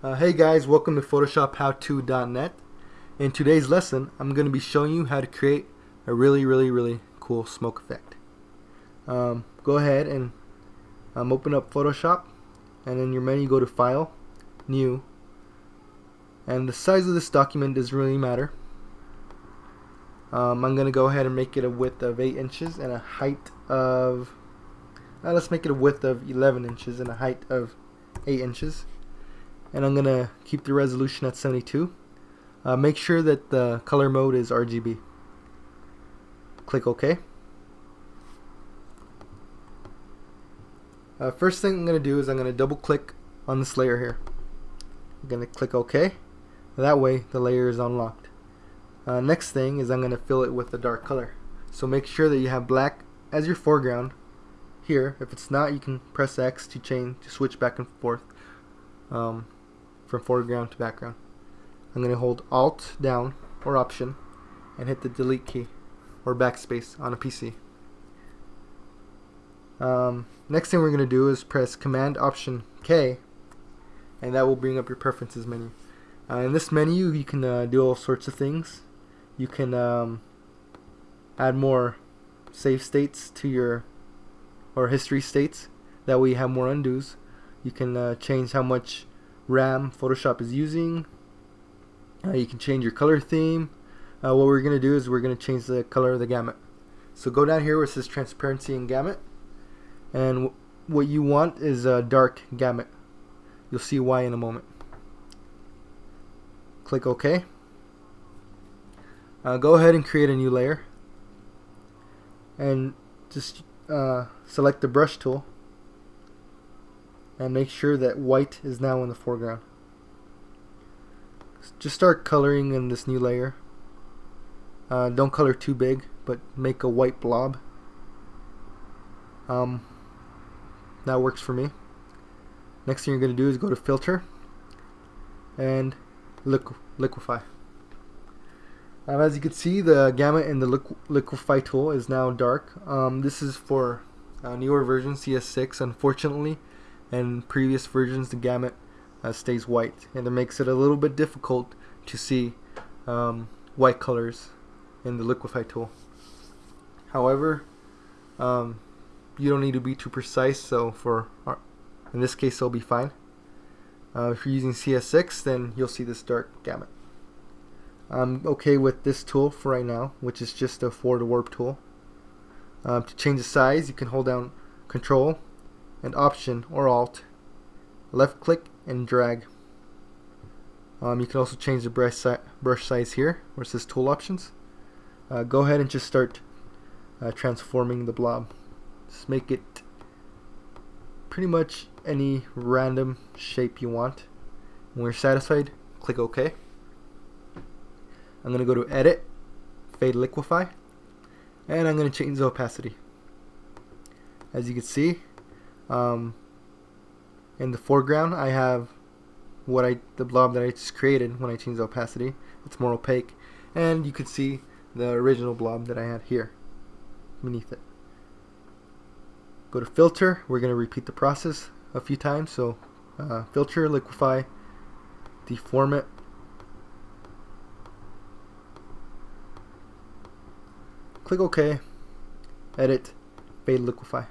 Uh, hey guys, welcome to PhotoshopHowTo.net. In today's lesson, I'm going to be showing you how to create a really, really, really cool smoke effect. Um, go ahead and um, open up Photoshop, and in your menu go to File, New, and the size of this document doesn't really matter. Um, I'm going to go ahead and make it a width of 8 inches and a height of, uh, let's make it a width of 11 inches and a height of 8 inches and I'm gonna keep the resolution at 72 uh, make sure that the color mode is RGB click OK. Uh, first thing I'm gonna do is I'm gonna double click on this layer here. I'm gonna click OK. That way the layer is unlocked. Uh, next thing is I'm gonna fill it with a dark color. So make sure that you have black as your foreground. Here if it's not you can press X to change to switch back and forth. Um, from foreground to background. I'm going to hold Alt down or Option and hit the delete key or backspace on a PC. Um, next thing we're going to do is press Command Option K and that will bring up your preferences menu. Uh, in this menu you can uh, do all sorts of things. You can um, add more save states to your or history states that way you have more undos. You can uh, change how much RAM Photoshop is using. Uh, you can change your color theme. Uh, what we're going to do is we're going to change the color of the gamut. So go down here where it says transparency and gamut. And what you want is a dark gamut. You'll see why in a moment. Click OK. Uh, go ahead and create a new layer. And just uh, select the brush tool and make sure that white is now in the foreground. Just start coloring in this new layer. Uh, don't color too big, but make a white blob. Um, that works for me. Next thing you're going to do is go to Filter and liqu Liquify. Um, as you can see, the gamut in the liqu Liquify tool is now dark. Um, this is for uh, newer version CS6. Unfortunately, and previous versions the gamut uh, stays white and it makes it a little bit difficult to see um, white colors in the liquify tool. However um, you don't need to be too precise so for our, in this case it'll be fine. Uh, if you're using CS6 then you'll see this dark gamut. I'm okay with this tool for right now which is just a forward warp tool. Um, to change the size you can hold down control and Option or Alt, left click and drag. Um, you can also change the brush, si brush size here where it says Tool Options. Uh, go ahead and just start uh, transforming the blob. Just make it pretty much any random shape you want. When you're satisfied, click OK. I'm going to go to Edit, Fade Liquify, and I'm going to change the opacity. As you can see, um, in the foreground I have what I the blob that I just created when I changed the opacity. It's more opaque. And you can see the original blob that I had here beneath it. Go to filter. We're going to repeat the process a few times. So uh, filter liquify deform it. Click OK. Edit fade liquify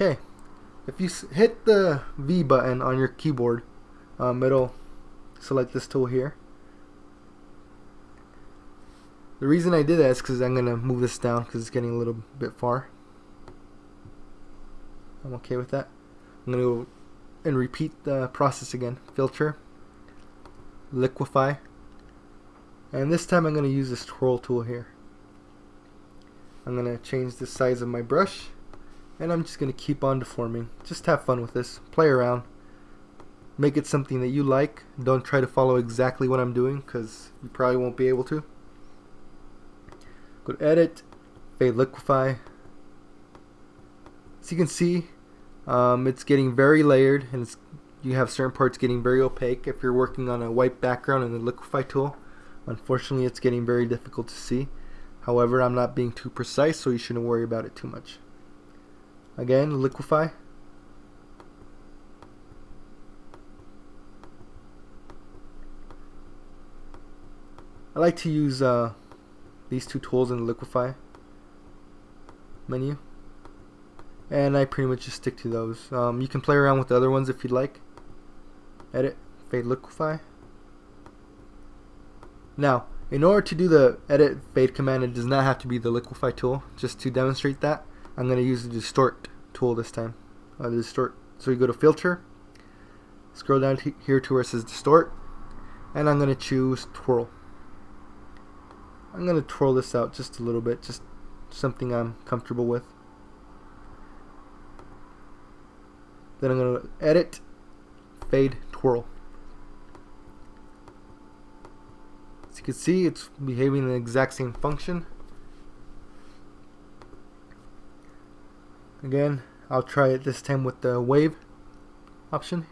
Okay, if you hit the V button on your keyboard, um, it'll select this tool here. The reason I did that is because I'm going to move this down because it's getting a little bit far. I'm okay with that. I'm going to go and repeat the process again. Filter, liquify, and this time I'm going to use this twirl tool here. I'm going to change the size of my brush and I'm just going to keep on deforming. Just have fun with this. Play around. Make it something that you like. Don't try to follow exactly what I'm doing because you probably won't be able to. Go to Edit, Fade Liquify. As you can see, um, it's getting very layered and you have certain parts getting very opaque. If you're working on a white background in the Liquify tool, unfortunately it's getting very difficult to see. However, I'm not being too precise, so you shouldn't worry about it too much. Again, liquify. I like to use uh, these two tools in the liquify menu. And I pretty much just stick to those. Um, you can play around with the other ones if you'd like. Edit, fade liquify. Now, in order to do the edit fade command, it does not have to be the liquify tool. Just to demonstrate that, I'm going to use the distort tool this time uh, the distort so you go to filter scroll down here to where it says distort and I'm going to choose twirl I'm going to twirl this out just a little bit, just something I'm comfortable with. Then I'm going to edit, fade, twirl. As you can see, it's behaving the exact same function. Again, I'll try it this time with the wave option.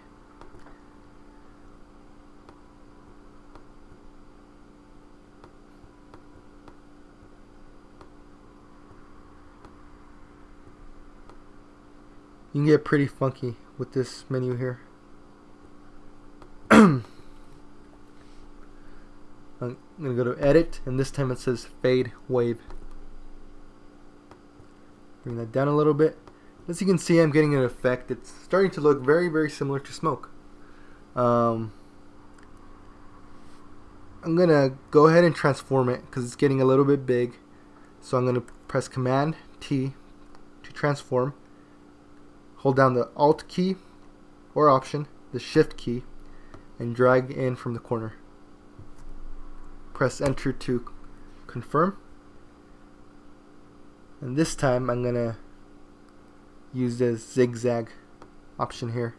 You can get pretty funky with this menu here. I'm to go to edit and this time it says fade wave. Bring that down a little bit. As you can see I'm getting an effect. It's starting to look very very similar to smoke. Um, I'm going to go ahead and transform it because it's getting a little bit big. So I'm going to press Command T to transform hold down the Alt key or Option, the Shift key, and drag in from the corner. Press Enter to confirm. And this time I'm to use the zigzag option here.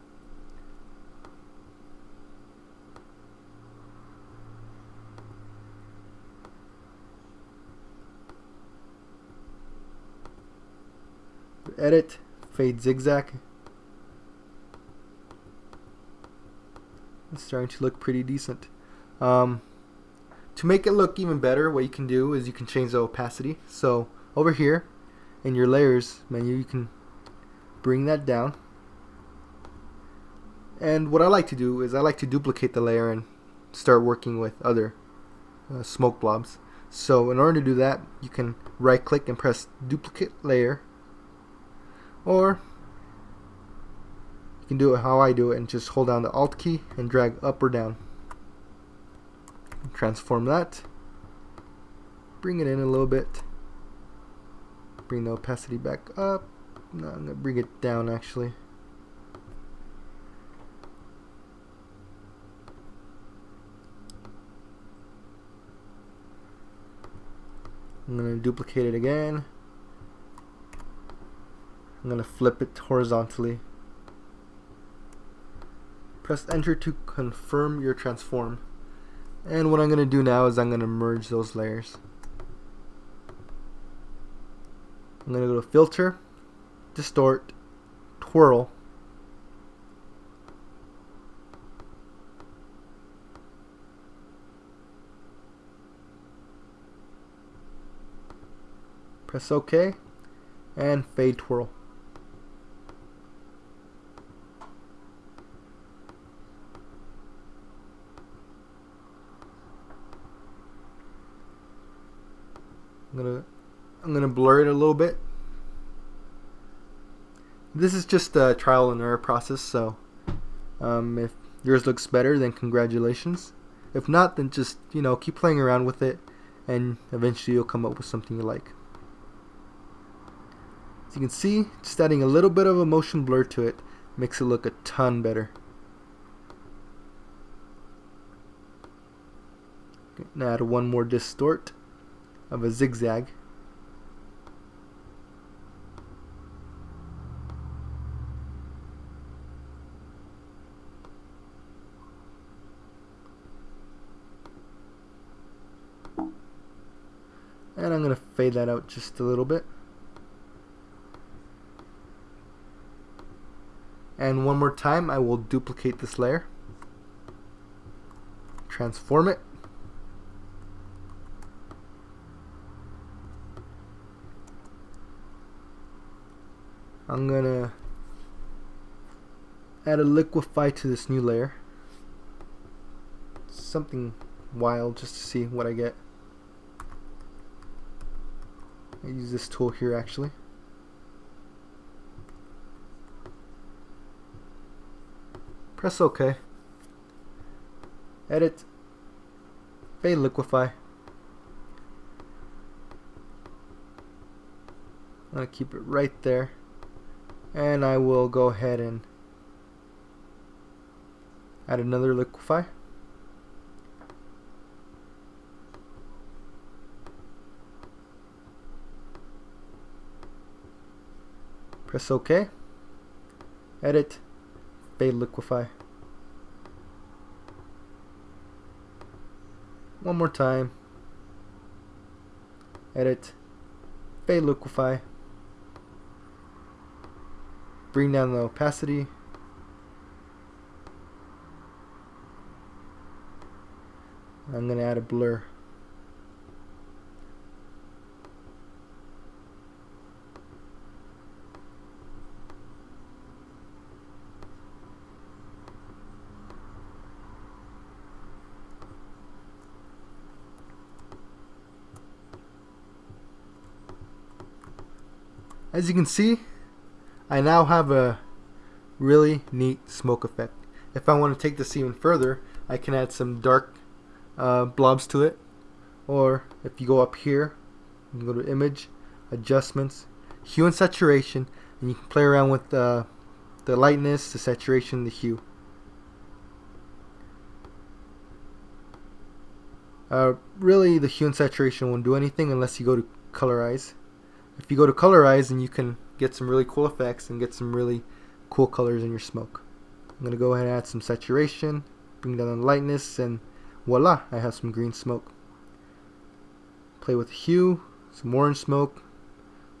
Edit fade zigzag. It's starting to look pretty decent. Um, to make it look even better, what you can do is you can change the opacity. So over here in your layers menu, you can bring that down. And what I like to do is I like to duplicate the layer and start working with other uh, smoke blobs. So in order to do that, you can right click and press duplicate layer or you can do it how I do it and just hold down the alt key and drag up or down transform that bring it in a little bit bring the opacity back up no, I'm gonna bring it down actually I'm gonna duplicate it again I'm going to flip it horizontally. Press enter to confirm your transform. And what I'm going to do now is I'm going to merge those layers. I'm going to go to filter, distort, twirl, press OK and fade twirl. I'm gonna I'm gonna blur it a little bit. This is just a trial and error process, so um, if yours looks better, then congratulations. If not, then just you know keep playing around with it, and eventually you'll come up with something you like. As you can see, just adding a little bit of a motion blur to it makes it look a ton better. Now add one more distort of a zigzag. And I'm going to fade that out just a little bit. And one more time, I will duplicate this layer, transform it, I'm gonna add a liquify to this new layer something wild just to see what I get. I use this tool here actually. Press OK. Edit. Fade liquify. I'm going to keep it right there. And I will go ahead and add another liquify. Press OK. Edit. Fade liquify. One more time. Edit. Fade liquify. Bring down the opacity. I'm going to add a blur. As you can see, I now have a really neat smoke effect. If I want to take this even further, I can add some dark uh, blobs to it. Or if you go up here, you can go to image, adjustments, hue and saturation, and you can play around with uh, the lightness, the saturation, the hue. Uh, really, the hue and saturation won't do anything unless you go to colorize if you go to colorize then you can get some really cool effects and get some really cool colors in your smoke. I'm going to go ahead and add some saturation, bring down the lightness, and voila, I have some green smoke. Play with hue, some orange smoke,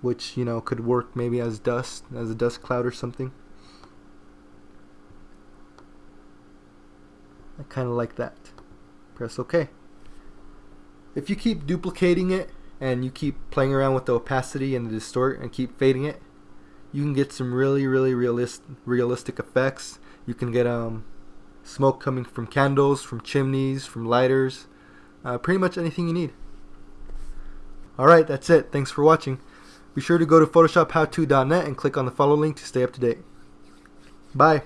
which, you know, could work maybe as dust, as a dust cloud or something. I kind of like that. Press OK. If you keep duplicating it, and you keep playing around with the opacity and the distort and keep fading it, you can get some really, really realist, realistic effects. You can get um, smoke coming from candles, from chimneys, from lighters, uh, pretty much anything you need. Alright, that's it. Thanks for watching. Be sure to go to photoshophowto.net and click on the follow link to stay up to date. Bye.